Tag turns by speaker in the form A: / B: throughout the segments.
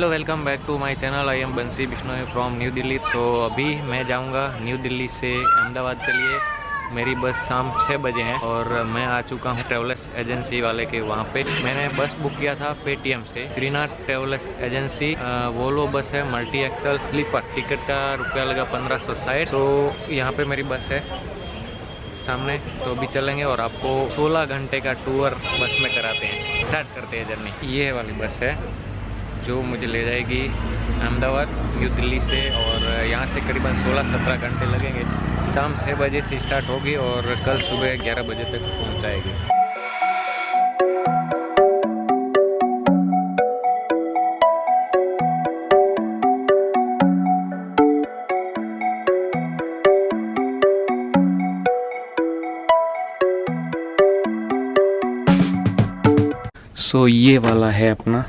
A: Hello welcome back to my channel I am Bansi Bishnoi from new Delhi तो अभी मैं जाऊँगा न्यू दिल्ली से अहमदाबाद के लिए। मेरी बस शाम छः बजे है और मैं आ चुका हूँ ट्रेवल्स एजेंसी वाले के वहाँ पे। मैंने बस बुक किया था पेटीएम से। श्रीनाथ ट्रेवल्स एजेंसी वोलो बस है मल्टी एक्सल स्लीपर टिकट का रुपया लगा पंद्रह सौ साठ। तो यहाँ पे मेरी बस है सामने। तो अभी चलेंगे और आपको 16 घंटे का टूर बस में कराते हैं। स्टार्ट करते हैं जर्नी ये वाली बस है। जो मुझे ले जाएगी अहमदाबाद न्यू दिल्ली से और यहाँ से करीबन 16-17 घंटे लगेंगे। शाम छः बजे से स्टार्ट होगी और कल सुबह 11 बजे तक पहुँचाएगी। सो so, ये वाला है अपना।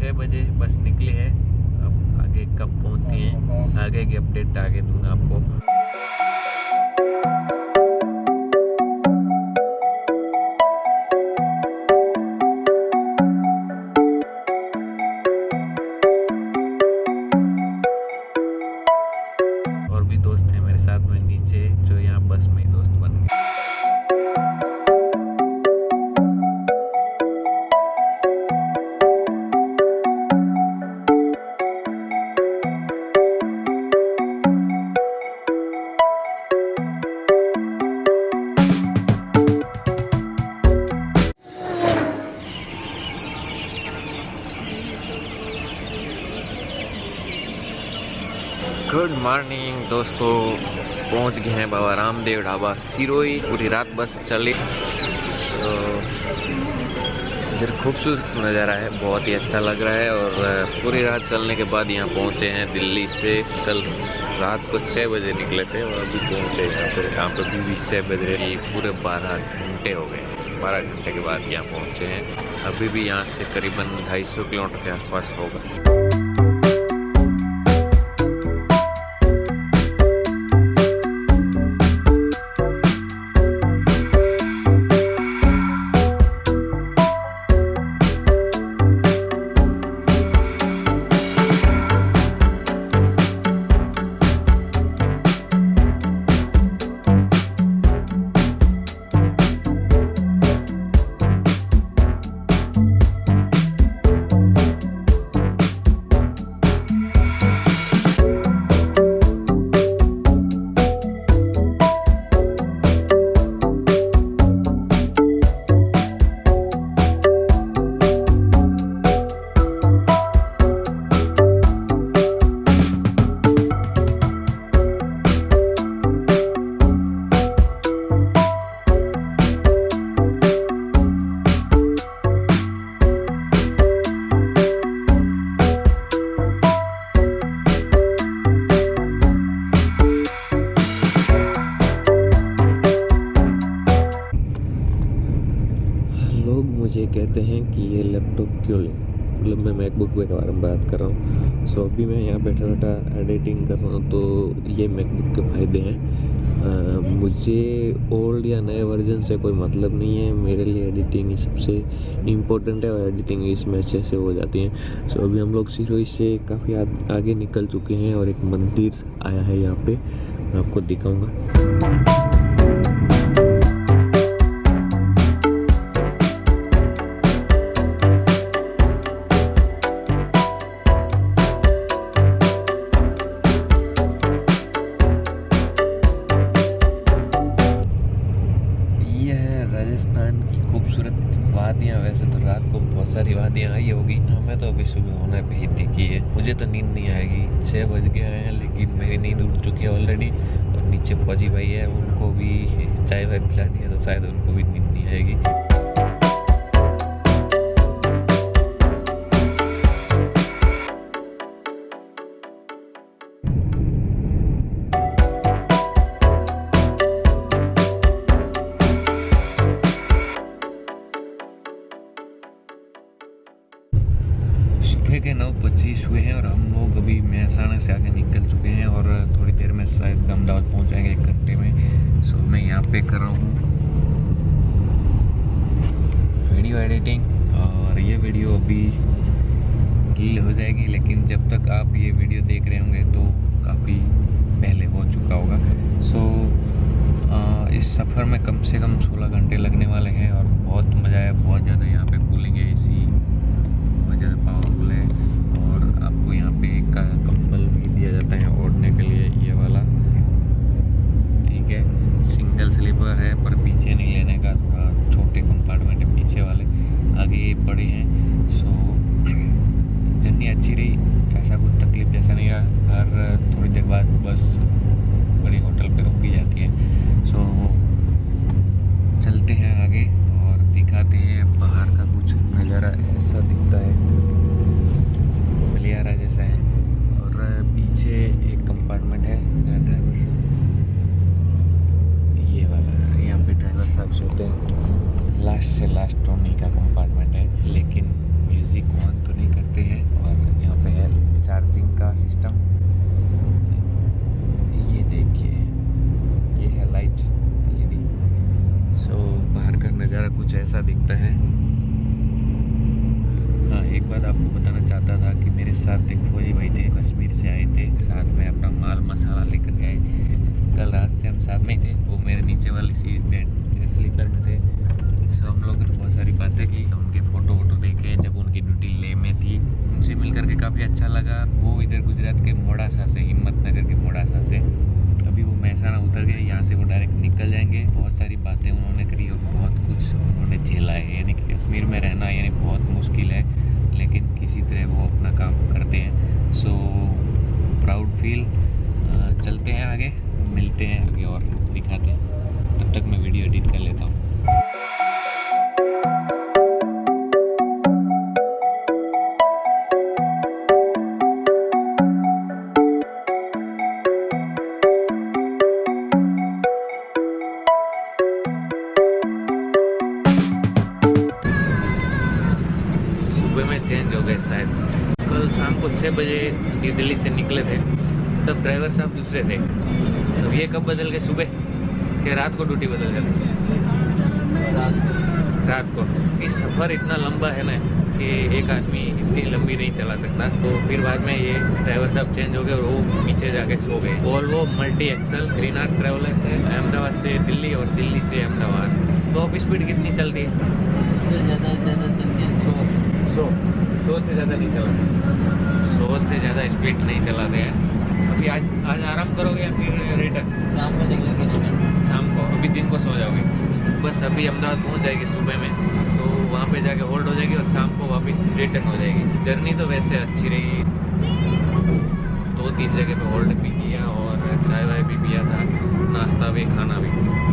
A: छः बजे बस निकली है। अब आगे कब पहुँचती है? आगे की अपडेट आगे दूँगा आपको। मॉर्निंग दोस्तों, पहुँच गए हैं बाबा रामदेव ढाबा सिरोई पूरी रात बस चली। तो इधर खूबसूरत नज़ारा है, बहुत ही अच्छा लग रहा है और पूरी रात चलने के बाद यहाँ पहुँचे हैं दिल्ली से। कल रात को छः बजे निकले थे और अभी पहुँचे यहाँ पर यहाँ पर भी छः बजे पूरे बारह घंटे हो गए बारह घंटे के बाद यहाँ पहुँचे हैं। अभी भी यहाँ से करीबन ढाई सौ किलोमीटर के आसपास होगा। कहते हैं कि ये लैपटॉप क्यों लें? मतलब मैं मैकबुक के बारे में बात कर रहा हूँ। सो अभी मैं यहाँ बैठा बैठा एडिटिंग कर रहा हूँ तो ये मैकबुक के फ़ायदे हैं। मुझे ओल्ड या नए वर्जन से कोई मतलब नहीं है। मेरे लिए एडिटिंग ही सबसे इम्पोर्टेंट है और एडिटिंग इसमें अच्छे से हो जाती है। सो अभी हम लोग सिरोही से काफ़ी आगे निकल चुके हैं और एक मंदिर आया है यहाँ पे। मैं आपको दिखाऊँगा। सारी वादियाँ आई होगी। हमें तो अभी सुबह होने भी ही दिखी है। मुझे तो नींद नहीं आएगी। छः बज गए हैं, लेकिन मेरी नींद उड़ चुकी है ऑलरेडी और नीचे फौजी भाई है, उनको भी चाय वाय पिला दिया तो शायद उनको भी नींद नहीं आएगी। के नौ पच्चीस हुए हैं और हम लोग अभी महसाना से आगे निकल चुके हैं और थोड़ी देर में शायद अहमदाबाद पहुँच जाएँगे एक घंटे में। सो मैं यहाँ पे कर रहा हूँ। वीडियो एडिटिंग और ये वीडियो अभी गिल हो जाएगी, लेकिन जब तक आप ये वीडियो देख रहे होंगे तो काफ़ी पहले हो चुका होगा। सो इस सफ़र में कम से कम 16 घंटे लगने वाले हैं और बहुत मज़ा आया, बहुत ज़्यादा यहाँ पे कूलिंग है इसी बहुत ज़्यादा पावरफुल है और आपको यहाँ पे एक कंबल भी दिया जाता है ओढ़ने के लिए ये वाला ठीक है सिंगल स्लीपर है पर पीछे नहीं लेने का थोड़ा छोटे कंपार्टमेंट है पीछे वाले आगे ये बड़े हैं सो जर्नी अच्छी रही ऐसा कुछ तकलीफ़ जैसा नहीं रहा हर थोड़ी देर बाद बस बड़ी होटल पे रोकी जाती है सो चलते हैं आगे और दिखाते हैं बाहर का कुछ नज़ारा ऐसा दिखता है गलियारा जैसा है और पीछे एक कंपार्टमेंट है जहाँ ड्राइवर साहब ये वाला यहाँ पे ड्राइवर साहब सोते हैं लास्ट से लास्ट टोनी का कंपार्टमेंट है, लेकिन म्यूज़िक ऑन तो नहीं करते हैं और यहाँ पे है चार्जिंग का सिस्टम ये देखिए, ये है लाइट एलईडी सो बाहर का नज़ारा कुछ ऐसा दिखता है। हाँ एक बात आपको बताना चाहता था कि मेरे साथ एक फौजी भाई थे, कश्मीर से आए थे। साथ में अपना माल मसाला लेकर आए कल रात से हम साथ में थे, वो मेरे नीचे वाली सीट में स्लीपर में थे। हम लोगों ने बहुत सारी बातें की, उनके फ़ोटो वोटो देखे, जब उनकी ड्यूटी ले में थी, उनसे मिल करके काफ़ी अच्छा लगा। वो इधर गुजरात के मोड़ासा से हिम्मत नगर के मोड़ासा से। अभी वो महसाना उतर गए यहाँ से वो डायरेक्ट निकल जाएँगे। बहुत सारी बातें उन्होंने करी और बहुत कुछ उन्होंने झेला है। यानी कि कश्मीर में रहना यानी बहुत मुश्किल है, लेकिन किसी तरह वो अपना काम करते हैं। सो प्राउड फील चलते हैं आगे, मिलते हैं आगे और दिखाते हैं। तब तक मैं वीडियो एडिट कर लेता हूँ। चेंज शायद। कल शाम को छः बजे न्यू दिल्ली से निकले थे तब ड्राइवर साहब दूसरे थे। तब ये कब बदल गए? सुबह? कि रात को ड्यूटी बदल जाती रात को। ये सफ़र इतना लंबा है ना कि एक आदमी इतनी लंबी नहीं चला सकता। तो फिर बाद में ये ड्राइवर साहब चेंज हो गए और वो नीचे जाके सो गए। Volvo multi axle Shrinath travellers है अहमदाबाद से दिल्ली और दिल्ली से अहमदाबाद। तो अब स्पीड कितनी चलती है?
B: सबसे ज़्यादा ज़्यादा चलती है सौ।
A: सौ। सौ से ज़्यादा नहीं चलाते सौ से ज़्यादा स्पीड नहीं चलाते हैं। अभी आज आज आराम करोगे या फिर रिटर्न
B: शाम को निकलेंगे
A: शाम को अभी दिन को सो जाओगे। बस अभी अहमदाबाद पहुँच जाएगी सुबह में। तो वहाँ पे जाके होल्ड हो जाएगी और शाम को वापस रिटर्न हो जाएगी। जर्नी तो वैसे अच्छी रही। दो तीन जगह पे होल्ड भी किया और चाय वाय भी पिया था नाश्ता भी खाना भी।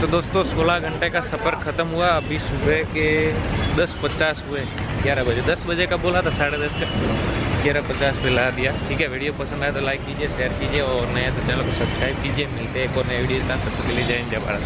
A: तो दोस्तों 16 घंटे का सफ़र ख़त्म हुआ। अभी सुबह के 10:50 हुए 11 बजे। 10 बजे का बोला था, साढ़े दस का। ग्यारह पचास पे ला दिया। ठीक है, वीडियो पसंद आया तो लाइक कीजिए शेयर कीजिए और नया तो चैनल को सब्सक्राइब कीजिए। मिलते हैं एक और नए वीडियो के साथ। तब तक के लिए जय हिंद, जय भारत।